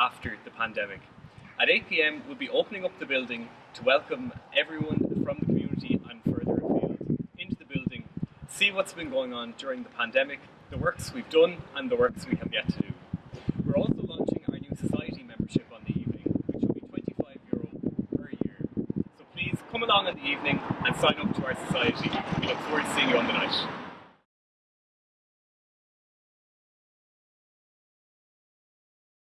After the pandemic. At 8pm we'll be opening up the building to welcome everyone from the community and further afield into the building, see what's been going on during the pandemic, the works we've done and the works we have yet to do. We're also launching our new society membership on the evening, which will be 25 euro per year. So please come along in the evening and sign up to our society. We look forward to seeing you all.